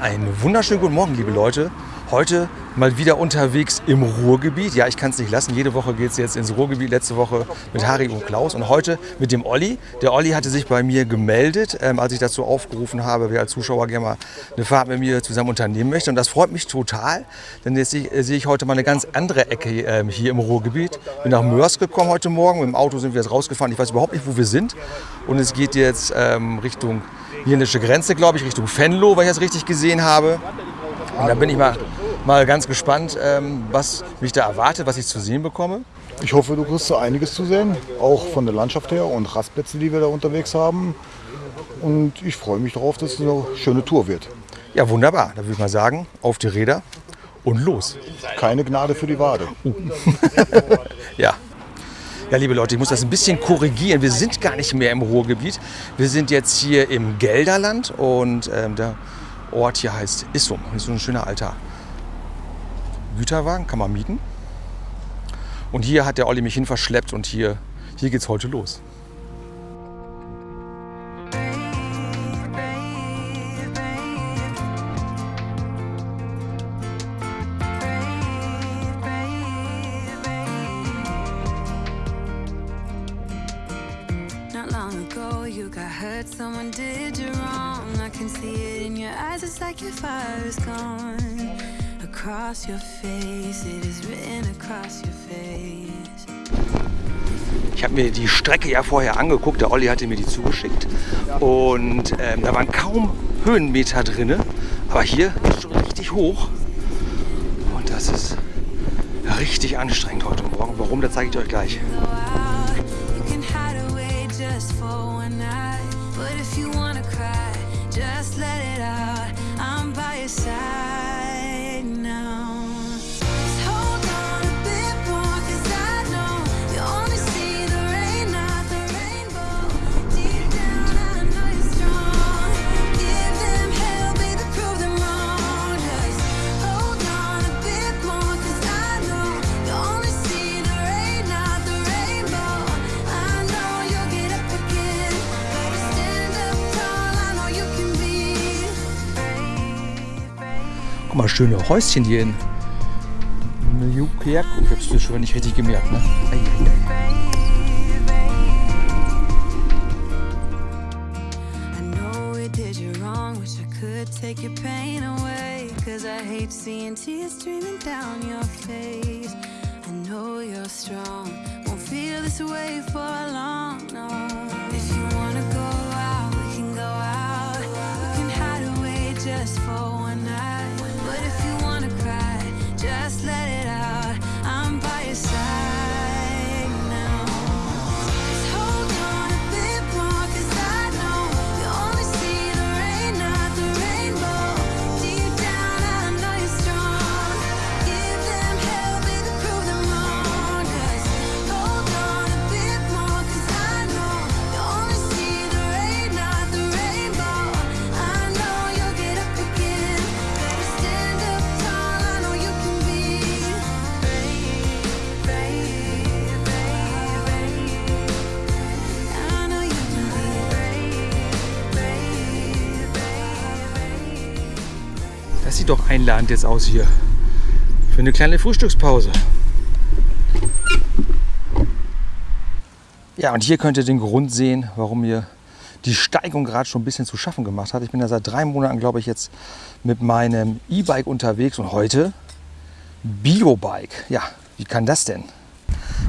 Einen wunderschönen guten Morgen, liebe Leute. Heute mal wieder unterwegs im Ruhrgebiet. Ja, ich kann es nicht lassen. Jede Woche geht es jetzt ins Ruhrgebiet. Letzte Woche mit Harry und Klaus und heute mit dem Olli. Der Olli hatte sich bei mir gemeldet, ähm, als ich dazu aufgerufen habe, wer als Zuschauer gerne mal eine Fahrt mit mir zusammen unternehmen möchte. Und das freut mich total, denn jetzt sehe ich, ich heute mal eine ganz andere Ecke ähm, hier im Ruhrgebiet. Bin nach Mörs gekommen heute Morgen. Mit dem Auto sind wir jetzt rausgefahren. Ich weiß überhaupt nicht, wo wir sind. Und es geht jetzt ähm, Richtung niederländische Grenze, glaube ich, Richtung Venlo, wenn ich das richtig gesehen habe. Und da bin ich mal, mal ganz gespannt, ähm, was mich da erwartet, was ich zu sehen bekomme. Ich hoffe, du kriegst so einiges zu sehen, auch von der Landschaft her und Rastplätze, die wir da unterwegs haben. Und ich freue mich darauf, dass es eine schöne Tour wird. Ja, wunderbar. Da würde ich mal sagen, auf die Räder und los. Keine Gnade für die Wade. Ja. Ja, liebe Leute, ich muss das ein bisschen korrigieren. Wir sind gar nicht mehr im Ruhrgebiet. Wir sind jetzt hier im Gelderland und ähm, der Ort hier heißt Issum. Das ist so ein schöner alter Güterwagen, kann man mieten. Und hier hat der Olli mich hin verschleppt und hier, hier geht's heute los. Across your face, it is written across your face. Ich habe mir die Strecke ja vorher angeguckt, der Olli hatte mir die zugeschickt. Und ähm, da waren kaum Höhenmeter drin. Aber hier ist schon richtig hoch. Und das ist richtig anstrengend heute Morgen. Warum, das zeige ich euch gleich. Mal, schöne Häuschen hier in Newkirk. Ich hab's das schon nicht richtig gemerkt, ne? Take your pain away. Cause I hate seeing tears streaming down your face. I know you're strong, won't feel this way for long, no. Doch einladend jetzt aus hier. Für eine kleine Frühstückspause. Ja, und hier könnt ihr den Grund sehen, warum mir die Steigung gerade schon ein bisschen zu schaffen gemacht hat. Ich bin ja seit drei Monaten, glaube ich, jetzt mit meinem E-Bike unterwegs und heute Biobike. Ja, wie kann das denn?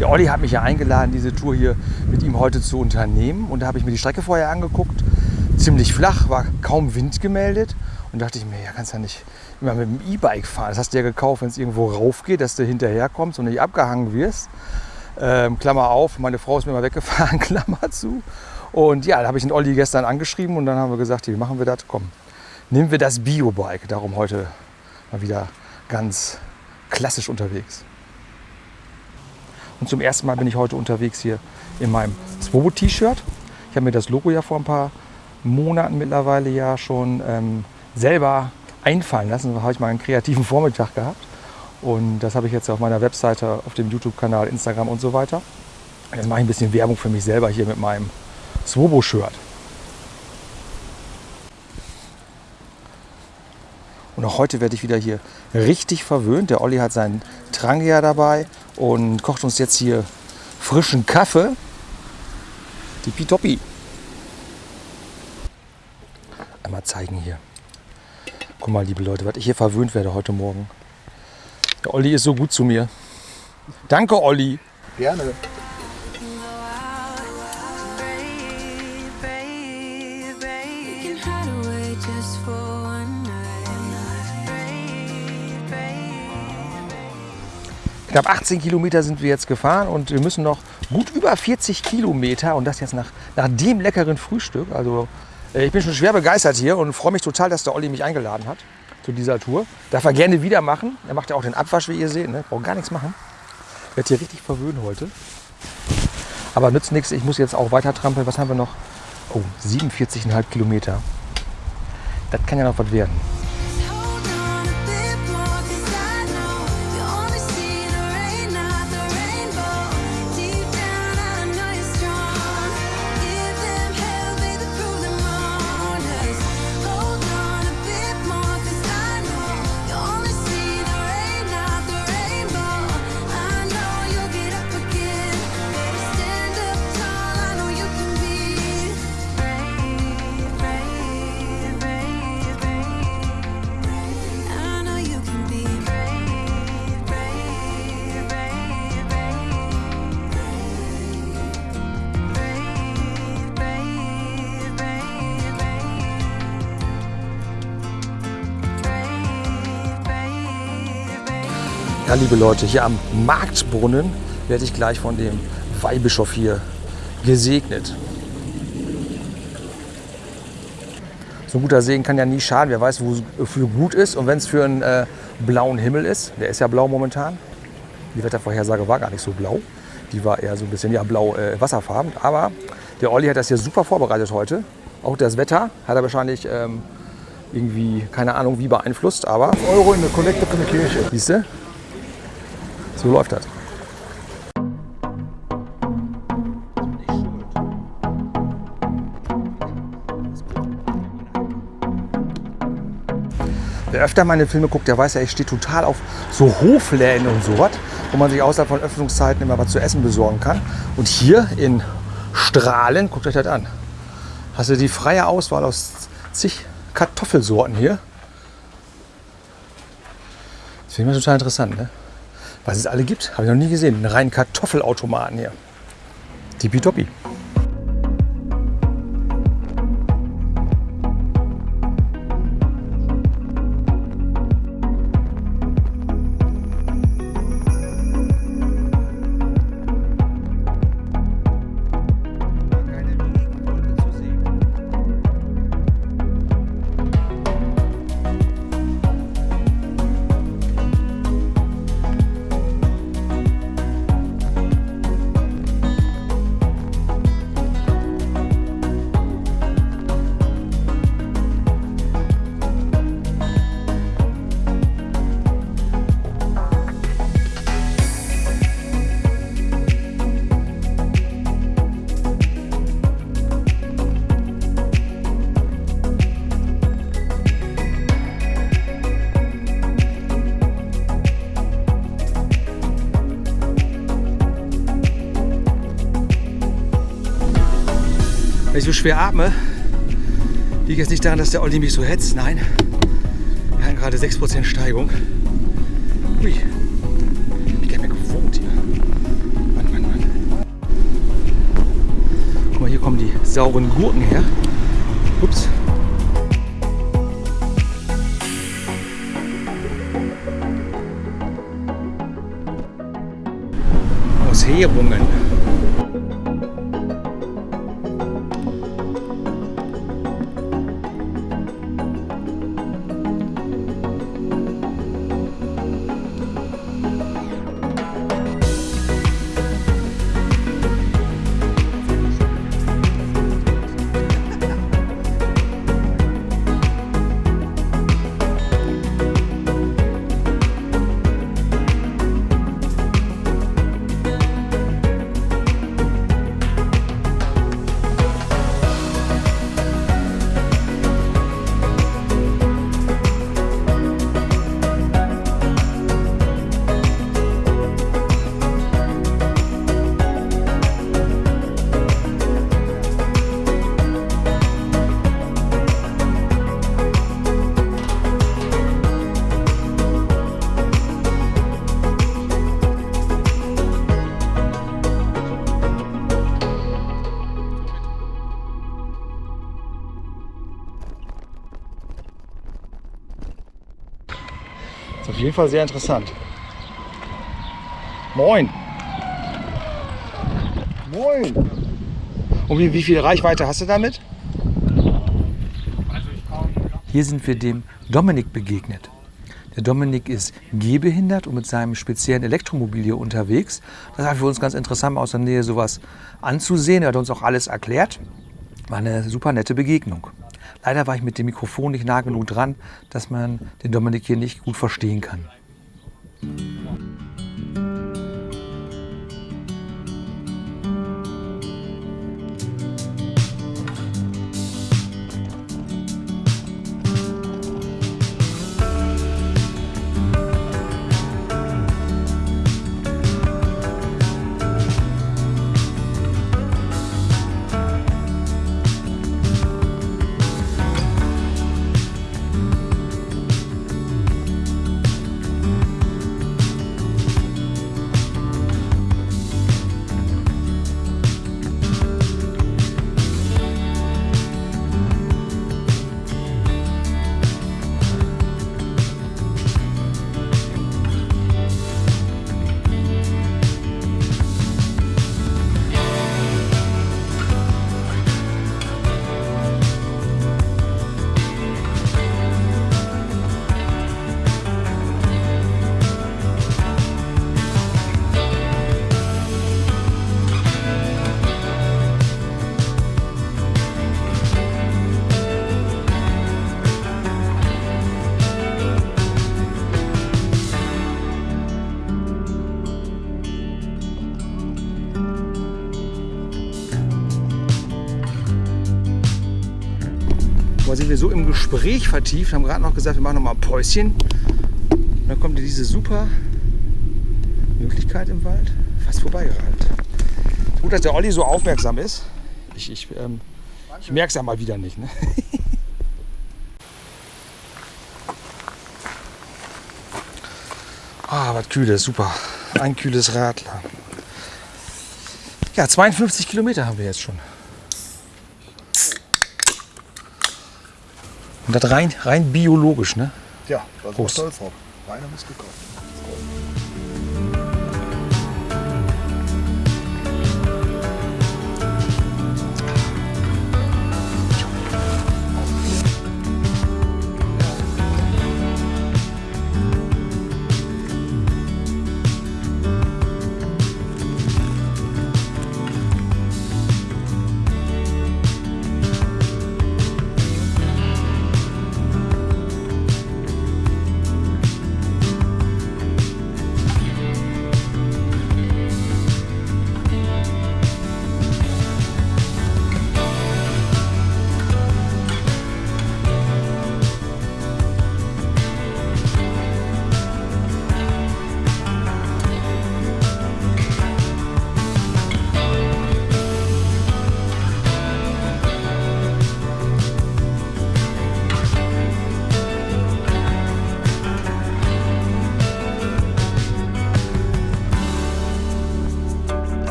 Der Olli hat mich ja eingeladen, diese Tour hier mit ihm heute zu unternehmen. Und da habe ich mir die Strecke vorher angeguckt. Ziemlich flach, war kaum Wind gemeldet. Und dachte ich mir, ja, kannst ja nicht mit dem E-Bike fahren. Das hast du ja gekauft, wenn es irgendwo rauf geht, dass du hinterher kommst und nicht abgehangen wirst. Ähm, Klammer auf, meine Frau ist mir mal weggefahren, Klammer zu. Und ja, da habe ich den Olli gestern angeschrieben und dann haben wir gesagt, wie machen wir das? Komm, nehmen wir das Biobike. Darum heute mal wieder ganz klassisch unterwegs. Und zum ersten Mal bin ich heute unterwegs hier in meinem Swobo-T-Shirt. Ich habe mir das Logo ja vor ein paar Monaten mittlerweile ja schon ähm, selber einfallen lassen. Da habe ich mal einen kreativen Vormittag gehabt. Und das habe ich jetzt auf meiner Webseite, auf dem YouTube-Kanal, Instagram und so weiter. Jetzt mache ich ein bisschen Werbung für mich selber hier mit meinem Swobo-Shirt. Und auch heute werde ich wieder hier richtig verwöhnt. Der Olli hat seinen Trangia dabei und kocht uns jetzt hier frischen Kaffee. Tippitoppi. Einmal zeigen hier. Guck mal, liebe Leute, was ich hier verwöhnt werde heute Morgen. Der Olli ist so gut zu mir. Danke, Olli. Gerne. Knapp 18 Kilometer sind wir jetzt gefahren und wir müssen noch gut über 40 Kilometer und das jetzt nach, nach dem leckeren Frühstück. Also ich bin schon schwer begeistert hier und freue mich total, dass der Olli mich eingeladen hat zu dieser Tour. Darf er gerne wieder machen. Er macht ja auch den Abwasch, wie ihr seht. Ne? Braucht gar nichts machen. Wird hier richtig verwöhnen heute. Aber nützt nichts. Ich muss jetzt auch weiter trampeln. Was haben wir noch? Oh, 47,5 Kilometer. Das kann ja noch was werden. Ja, liebe Leute, hier am Marktbrunnen werde ich gleich von dem Weihbischof hier gesegnet. So ein guter Segen kann ja nie schaden. Wer weiß, wofür gut ist. Und wenn es für einen äh, blauen Himmel ist, der ist ja blau momentan. Die Wettervorhersage war gar nicht so blau. Die war eher so ein bisschen ja, blau äh, wasserfarben. Aber der Olli hat das hier super vorbereitet heute. Auch das Wetter hat er wahrscheinlich ähm, irgendwie, keine Ahnung, wie beeinflusst. Aber Euro in der Kollekte für eine Kirche. Siehst du? So läuft das. Wer öfter meine Filme guckt, der weiß ja, ich stehe total auf so Hofläden und sowas, wo man sich außerhalb von Öffnungszeiten immer was zu essen besorgen kann. Und hier in Strahlen, guckt euch das an, hast du die freie Auswahl aus zig Kartoffelsorten hier. Das finde ich total interessant, ne? Was es alle gibt, habe ich noch nie gesehen. Einen reinen Kartoffelautomaten hier. Tippitoppi. Schwer atme, liegt jetzt nicht daran, dass der Olli mich so hetzt. Nein, wir hatten gerade 6% Steigung. Ui, ich gar nicht gewohnt hier. Mann, Mann, Mann. Guck mal, hier kommen die sauren Gurken her. Ups. Aus jeden Fall sehr interessant. Moin. Moin! Und wie, wie viel Reichweite hast du damit? Hier sind wir dem Dominik begegnet. Der Dominik ist gehbehindert und mit seinem speziellen Elektromobil hier unterwegs. Das war für uns ganz interessant, aus der Nähe sowas anzusehen. Er hat uns auch alles erklärt. War eine super nette Begegnung. Leider war ich mit dem Mikrofon nicht nah genug dran, dass man den Dominik hier nicht gut verstehen kann. Wir so im Gespräch vertieft, haben gerade noch gesagt, wir machen noch mal ein Päuschen. Und dann kommt diese super Möglichkeit im Wald. Fast vorbeigerannt. Gut, dass der Olli so aufmerksam ist. Ich, ich, ähm, ich merke es ja mal wieder nicht. Ne? Ah, was kühles, super. Ein kühles Radler. Ja, 52 Kilometer haben wir jetzt schon. Und das rein, rein biologisch, ne? Ja, das ist Prost. stolz drauf. Reiner Muskelkauf.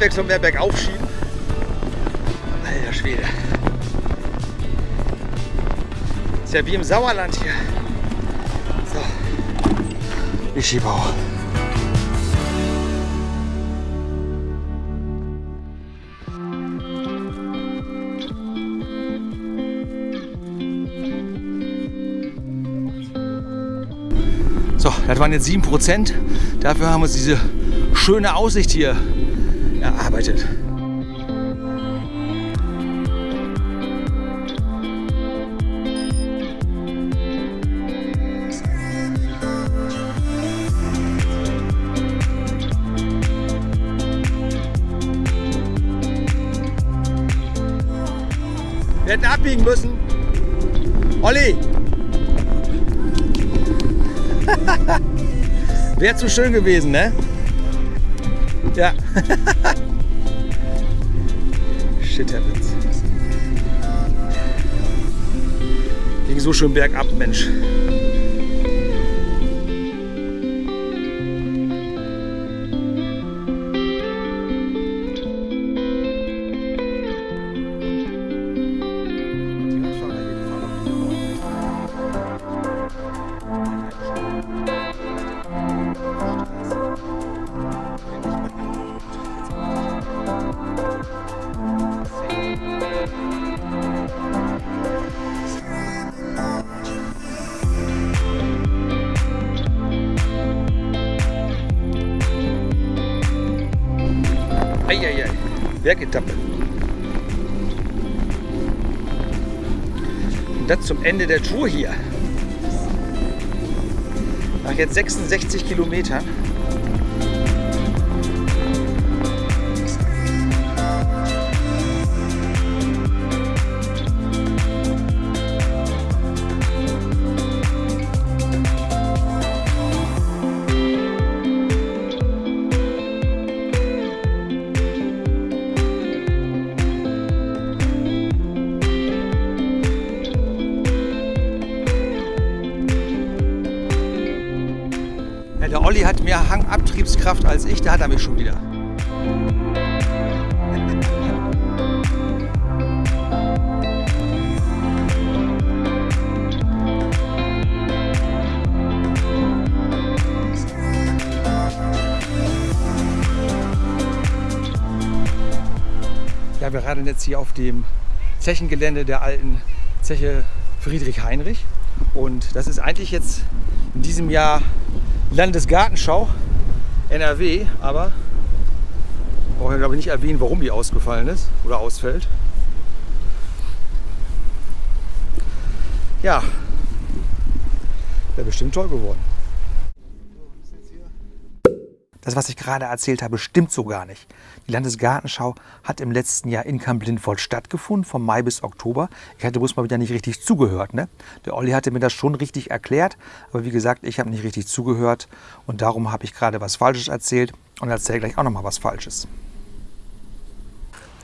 Zur Abwechslung mehr bergauf schieben. Alter Schwede. Ist ja wie im Sauerland hier. So. Ich schiebe auch. So, das waren jetzt 7%. Dafür haben wir uns diese schöne Aussicht hier erarbeitet. Wir hätten abbiegen müssen. Olli! Wäre zu schön gewesen, ne? Shit happens. Ging so schön bergab, Mensch. Bergetappe. Und das zum Ende der Tour hier. Nach jetzt 66 Kilometern. Olli hat mehr Hangabtriebskraft als ich, der hat er mich schon wieder. Ja, wir radeln jetzt hier auf dem Zechengelände der alten Zeche Friedrich Heinrich. Und das ist eigentlich jetzt in diesem Jahr Landesgartenschau NRW, aber brauche ich glaube ich nicht erwähnen, warum die ausgefallen ist oder ausfällt. Ja, wäre bestimmt toll geworden. Das, was ich gerade erzählt habe, stimmt so gar nicht. Die Landesgartenschau hat im letzten Jahr in Kamp-Lindwold stattgefunden, vom Mai bis Oktober. Ich hatte bloß mal wieder nicht richtig zugehört. Ne? Der Olli hatte mir das schon richtig erklärt, aber wie gesagt, ich habe nicht richtig zugehört und darum habe ich gerade was Falsches erzählt und erzähle gleich auch noch mal was Falsches.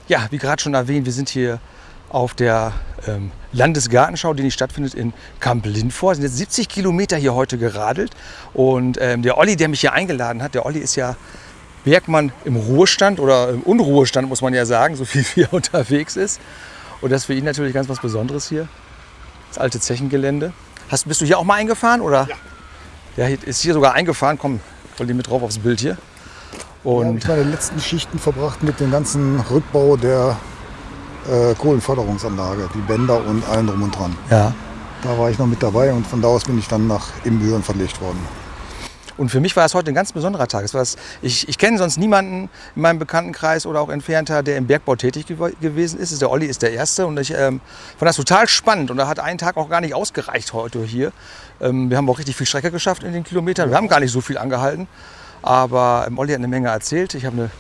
Ja, wie gerade schon erwähnt, wir sind hier auf der ähm, Landesgartenschau, die nicht stattfindet in Kamp-Lindvor. Wir sind jetzt 70 Kilometer hier heute geradelt. Und ähm, der Olli, der mich hier eingeladen hat, der Olli ist ja Bergmann im Ruhestand oder im Unruhestand, muss man ja sagen, so viel wie er unterwegs ist. Und das ist für ihn natürlich ganz was Besonderes hier. Das alte Zechengelände. Hast, bist du hier auch mal eingefahren? Oder? Ja. Ja, ist hier sogar eingefahren. Komm, Olli mit drauf aufs Bild hier. Ja, habe Und ich meine letzten Schichten verbracht mit dem ganzen Rückbau der äh, Kohlenförderungsanlage, die Bänder und allen drum und dran. ja, Da war ich noch mit dabei und von da aus bin ich dann nach Imbüren verlegt worden. Und für mich war es heute ein ganz besonderer Tag. Das, ich, ich kenne sonst niemanden in meinem Bekanntenkreis oder auch entfernter, der im Bergbau tätig gew gewesen ist. Der Olli ist der Erste und ich ähm, fand das total spannend. Und da hat ein Tag auch gar nicht ausgereicht heute hier. Ähm, wir haben auch richtig viel Strecke geschafft in den Kilometern. Wir haben gar nicht so viel angehalten. Aber ähm, Olli hat eine Menge erzählt. Ich habe eine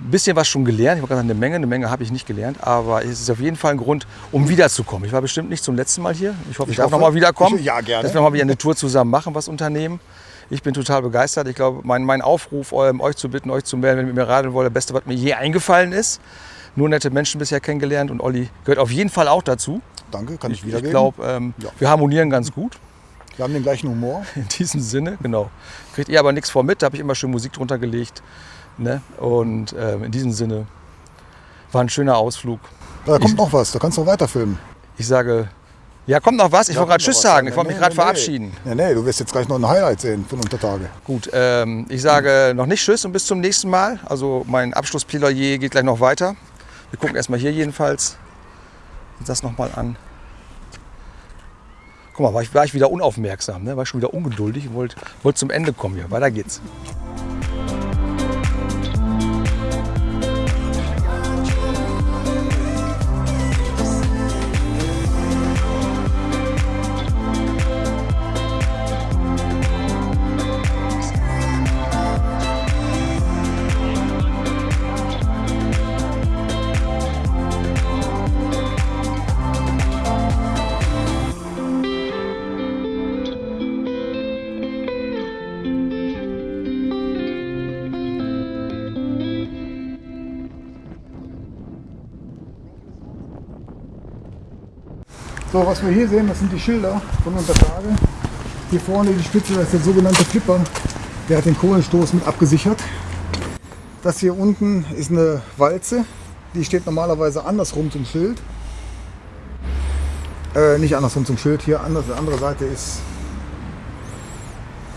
ein bisschen was schon gelernt. Ich habe gesagt, eine Menge, eine Menge habe ich nicht gelernt. Aber es ist auf jeden Fall ein Grund, um wiederzukommen. Ich war bestimmt nicht zum letzten Mal hier. Ich hoffe, ich, Ich darf hoffe. noch mal wiederkommen. Ich- ja, gerne. Dass wir noch mal wieder eine Tour zusammen machen, was unternehmen. Ich bin total begeistert. Ich glaube, mein, mein Aufruf, ähm, euch zu bitten, euch zu melden, wenn ihr mit mir radeln wollt, das Beste, was mir je eingefallen ist. Nur nette Menschen bisher kennengelernt und Olli gehört auf jeden Fall auch dazu. Danke, kann ich, Ich wiedergeben. glaube, ähm, Ja. wir harmonieren ganz gut. Wir haben den gleichen Humor. In diesem Sinne, genau. Kriegt ihr aber nichts vor mit, da habe ich immer schön Musik drunter gelegt. Ne? Und ähm, in diesem Sinne war ein schöner Ausflug. Da kommt noch was, da kannst du noch weiter filmen. Ich sage, ja, kommt noch was? Ich wollte gerade Tschüss sagen. Ich Nee, wollte mich gerade nee, verabschieden. Nee, nee, du wirst jetzt gleich noch ein Highlight sehen von Untertage. Gut, ähm, ich sage noch nicht Tschüss und bis zum nächsten Mal. Also mein Abschlussplädoyer geht gleich noch weiter. Wir gucken erstmal hier jedenfalls uns das nochmal an. Guck mal, war ich, war ich wieder unaufmerksam, ne? war ich schon wieder ungeduldig und wollte wollt zum Ende kommen hier. Weiter geht's. So, was wir hier sehen, das sind die Schilder von Untertage. Hier vorne die Spitze, das ist der sogenannte Flipper. Der hat den Kohlenstoß mit abgesichert. Das hier unten ist eine Walze. Die steht normalerweise andersrum zum Schild. Äh, nicht andersrum zum Schild. Hier anders, die andere Seite ist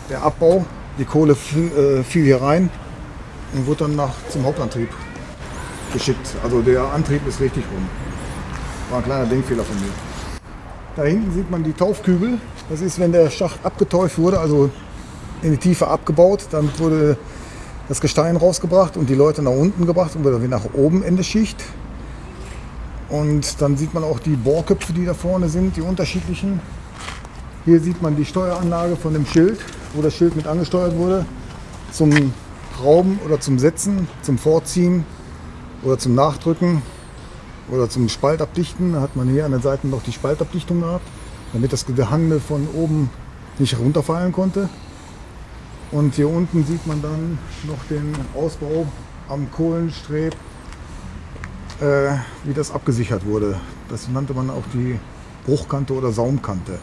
der Abbau. Die Kohle fiel, äh, fiel hier rein und wurde dann nach, zum Hauptantrieb geschickt. Also der Antrieb ist richtig rum. War ein kleiner Denkfehler von mir. Da hinten sieht man die Taufkübel. Das ist, wenn der Schacht abgeteuft wurde, also in die Tiefe abgebaut. Damit wurde das Gestein rausgebracht und die Leute nach unten gebracht und wieder nach oben in der Schicht. Und dann sieht man auch die Bohrköpfe, die da vorne sind, die unterschiedlichen. Hier sieht man die Steueranlage von dem Schild, wo das Schild mit angesteuert wurde. Zum Rauben oder zum Setzen, zum Vorziehen oder zum Nachdrücken oder zum Spaltabdichten. Hat man hier an den Seiten noch die Spaltabdichtung gehabt, damit das Gehangene von oben nicht runterfallen konnte. Und hier unten sieht man dann noch den Ausbau am Kohlenstreb, äh, wie das abgesichert wurde. Das nannte man auch die Bruchkante oder Saumkante.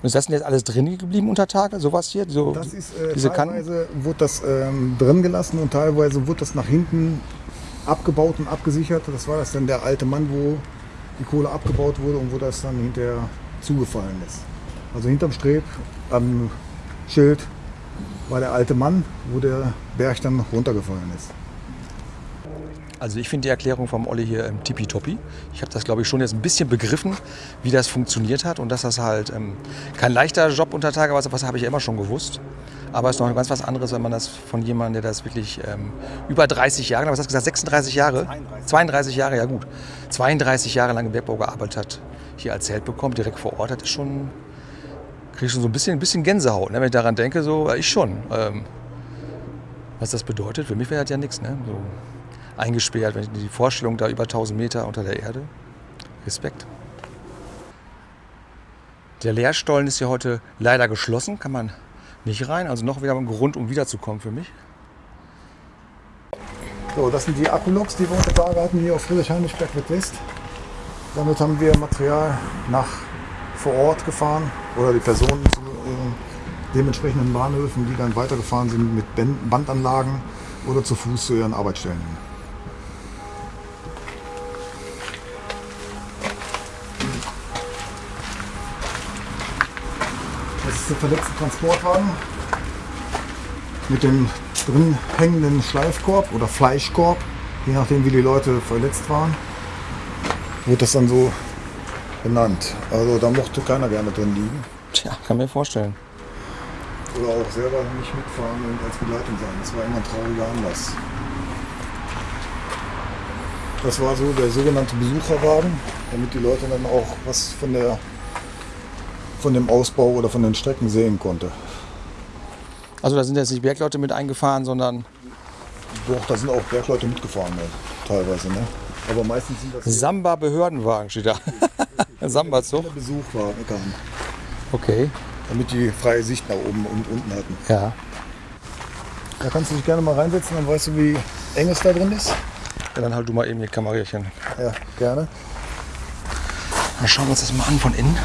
Und ist das denn jetzt alles drin geblieben unter Tage? Sowas hier? So, Das ist äh, diese Kanten? teilweise wurde das ähm, drin gelassen und teilweise wurde das nach hinten abgebaut und abgesichert. Das war das dann der alte Mann, wo die Kohle abgebaut wurde und wo das dann hinterher zugefallen ist. Also hinterm Streb am Schild war der alte Mann, wo der Berg dann runtergefallen ist. Also ich finde die Erklärung vom Olli hier ähm, tippitoppi. Ich habe das, glaube ich, schon jetzt ein bisschen begriffen, wie das funktioniert hat und dass das halt ähm, kein leichter Job unter Tage war, was habe ich ja immer schon gewusst. Aber es ist noch ganz was anderes, wenn man das von jemandem, der das wirklich ähm, über 30 Jahre, was hast du gesagt, 36 Jahre? 32. 32 Jahre, ja gut. 32 Jahre lang im Bergbau gearbeitet hat, hier erzählt bekommt, direkt vor Ort, das ist schon, kriege ich schon so ein bisschen, ein bisschen Gänsehaut, ne? wenn ich daran denke, so, äh, ich schon. Ähm, was das bedeutet, für mich wäre das ja nichts, ne? so eingesperrt, wenn ich die Vorstellung da über 1000 Meter unter der Erde, Respekt. Der Leerstollen ist ja heute leider geschlossen, kann man nicht rein, also noch wieder ein Grund, um wiederzukommen für mich. So, das sind die Akkuloks, die wir unter Tage hatten hier auf Friedrichshain-Berg West. Damit haben wir Material nach vor Ort gefahren oder die Personen zu äh, dementsprechenden Bahnhöfen, die dann weitergefahren sind mit Bandanlagen oder zu Fuß zu ihren Arbeitsstellen. Der verletzte Transportwagen mit dem drin hängenden Schleifkorb oder Fleischkorb, je nachdem wie die Leute verletzt waren, wurde das dann so benannt. Also da mochte keiner gerne drin liegen Tja, kann mir vorstellen. oder auch selber nicht mitfahren und als Begleitung sein. Das war immer ein trauriger Anlass. Das war so der sogenannte Besucherwagen, damit die Leute dann auch was von, der, von dem Ausbau oder von den Strecken sehen konnte. Also da sind jetzt nicht Bergleute mit eingefahren, sondern Doch, da sind auch Bergleute mitgefahren, ne? teilweise. Ne? Aber meistens sind das Samba-Behördenwagen steht da. Samba-Zug. Besuchwagen, kamen, Okay, damit die freie Sicht nach oben und unten hatten. ja. Da kannst du dich gerne mal reinsetzen, dann weißt du, wie eng es da drin ist. ja. Dann halt du mal eben die Kamerierchen. Ja, gerne. Dann schauen wir uns das mal an von innen.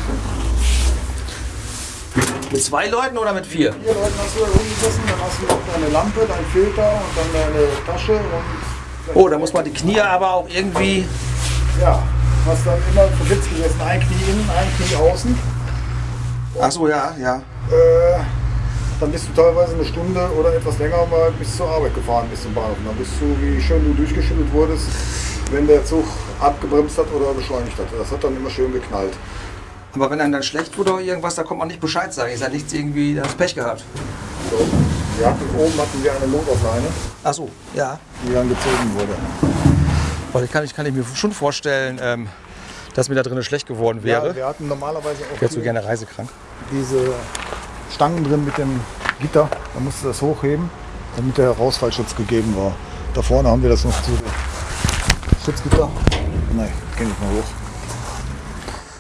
Mit zwei Leuten oder mit vier? Vier Leuten hast du da rumgesessen, dann hast du noch deine Lampe, dein Filter und dann deine Tasche und Oh, da muss man die Knie aber auch irgendwie. ja, hast dann immer versetzt gesessen, ein Knie innen, ein Knie außen. Ach so, ja, ja. Äh, dann bist du teilweise eine Stunde oder etwas länger mal bis zur Arbeit gefahren, bis zum Bahnhof. Und dann bist du, wie schön du durchgeschüttelt wurdest, wenn der Zug abgebremst hat oder beschleunigt hat. Das hat dann immer schön geknallt. Aber wenn einem dann schlecht wurde oder irgendwas, da kommt man nicht Bescheid sagen. Ist ja nichts irgendwie, das Pech gehabt. So. Wir hatten, oben hatten wir eine Notaufleine, Ach so, ja. die dann gezogen wurde. Weil ich kann, ich kann ich mir schon vorstellen, ähm, dass mir da drinnen schlecht geworden Ja, wäre. wir hatten normalerweise auch ich so hier gerne reisekrank. diese Stangen drin mit dem Gitter. Da musste das hochheben, damit der Rausfallschutz gegeben war. Da vorne haben wir das noch zu Schutzgitter. Nein, kenne ich mal hoch.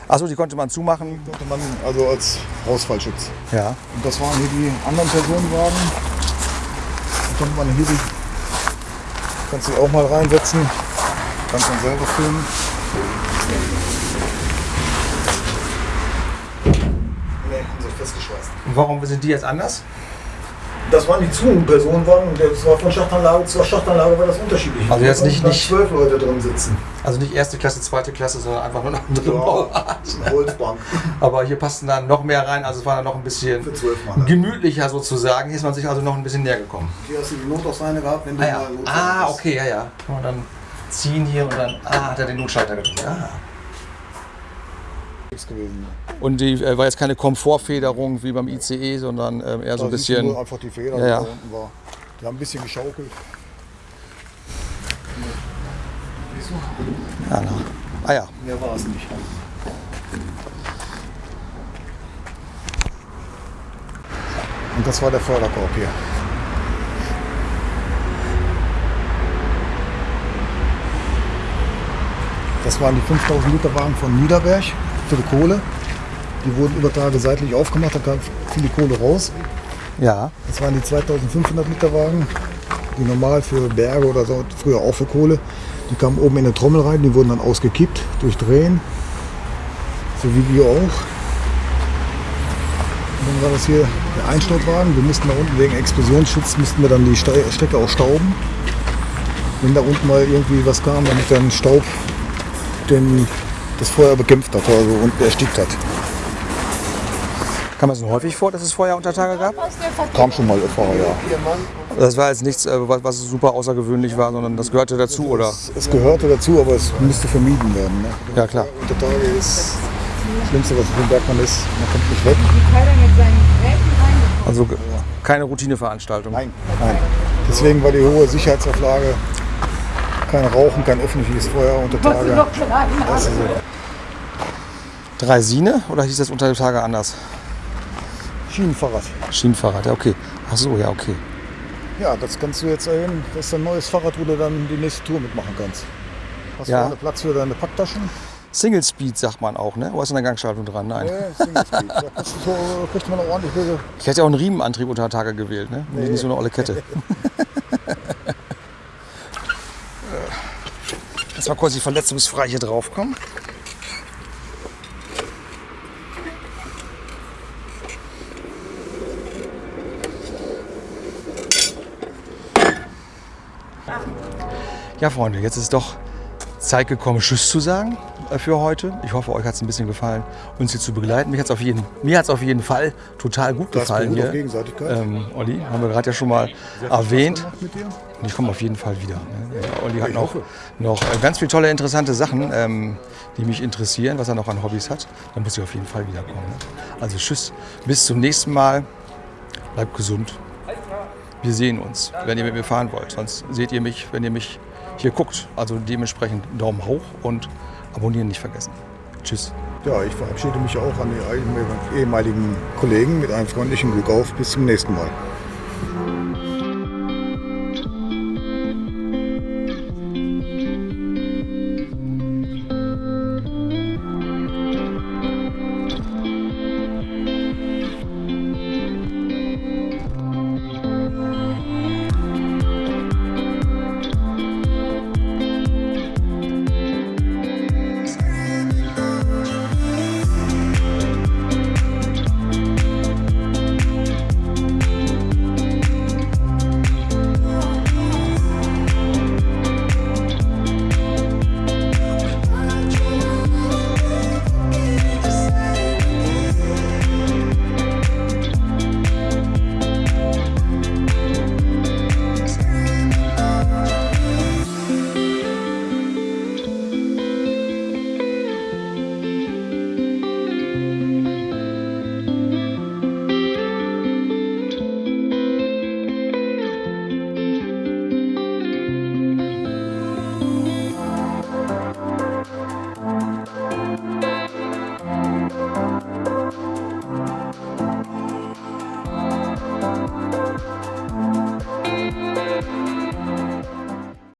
Achso, die konnte man zumachen? Die konnte man also als Ausfallschutz. Ja. Und das waren hier die anderen Personenwagen. Da konnte man hier die, kannst du auch mal reinsetzen. Kannst dann selber filmen. Nee, haben sie festgeschweißt. Und warum sind die jetzt anders? Das waren die Zoom-Personenwagen und das war von Schachtanlage zu Schachtanlage war das unterschiedlich. Also jetzt nicht- nicht- zwölf Leute drin sitzen. Also nicht erste Klasse, zweite Klasse, sondern einfach nur eine andere Ja, Bauart. eine Holzbank Aber hier passten dann noch mehr rein, also es war dann noch ein bisschen gemütlicher sozusagen. Hier ist man sich also noch ein bisschen näher gekommen. Hier hast du die Notausleine gehabt, wenn du Ah, ja. mal ah okay, ja, ja. Kann man dann ziehen hier und dann ah, hat er den Notschalter gedrückt. Ah. Gewesen. Und die äh, war jetzt keine Komfortfederung wie beim ICE, sondern ähm, eher so ein Da siehst du bisschen. nur einfach die Feder, Ja, die da unten war. Die haben ein bisschen geschaukelt. Siehst du? Ja, na. Ah ja. Mehr war es nicht. Und das war der Förderkorb hier. Das waren die 5000 Liter Wagen von Niederberg die Kohle. Die wurden über Tage seitlich aufgemacht, da kam viel Kohle raus. Ja. Das waren die 2500 Liter Wagen, die normal für Berge oder so, früher auch für Kohle. Die kamen oben in eine Trommel rein, die wurden dann ausgekippt durch Drehen. So wie wir auch. Und dann war das hier der Einstaubwagen. Wir mussten da unten wegen Explosionsschutz mussten wir dann die Strecke auch stauben. Wenn da unten mal irgendwie was kam, damit dann Staub den, das Feuer bekämpft hat also und erstickt hat. Kam es denn häufig vor, dass es Feuer unter Tage gab? Kam schon mal öfter, ja. Das war jetzt nichts, äh, was super außergewöhnlich war, sondern das gehörte dazu, oder? Es, es gehörte dazu, aber es müsste vermieden werden. Ne? Ja, klar. Unter Tage ist das Schlimmste, was für den Bergmann ist. Man kommt nicht weg. Also keine Routineveranstaltung. Nein, nein. Deswegen war die hohe Sicherheitsauflage kein Rauchen, kein öffentliches Feuer unter Tage. Das ist so. Dreisine oder hieß das unter Tage anders? Schienenfahrrad. Schienenfahrrad, ja, okay. Ach so, ja, okay. Ja, das kannst du jetzt erhöhen. Das ist ein neues Fahrrad, wo du dann die nächste Tour mitmachen kannst. Hast Ja. vorne Platz für deine Packtaschen? Single Speed sagt man auch, ne? Oder ist eine Gangschaltung dran? Nein. Ja, Single Speed. Da du so, kriegt man auch ordentlich Höhe. Ich hätte ja auch einen Riemenantrieb unter Tage gewählt, ne? Und nicht so eine olle Kette. mal kurz die verletzungsfrei hier draufkommen. Ja, Freunde, jetzt ist doch Zeit gekommen, Tschüss zu sagen äh, für heute. Ich hoffe, euch hat es ein bisschen gefallen, uns hier zu begleiten. Mir hat es auf, jeden- mir hat's auf jeden Fall total gut Das gefallen auf hier. Gegenseitigkeit. Ähm, Olli, haben wir gerade ja schon mal erwähnt. Mit dir? Und ich komme auf jeden Fall wieder. Ne? Olli hat noch, noch äh, ganz viele tolle, interessante Sachen, ähm, die mich interessieren, was er noch an Hobbys hat. Dann muss ich auf jeden Fall wiederkommen. Ne? Also tschüss, bis zum nächsten Mal. Bleibt gesund. Wir sehen uns, wenn ihr mit mir fahren wollt. Sonst seht ihr mich, wenn ihr mich hier guckt. Also dementsprechend Daumen hoch und abonnieren nicht vergessen. Tschüss. Ja, ich verabschiede mich auch an die ehemaligen Kollegen mit einem freundlichen Glück auf. Bis zum nächsten Mal.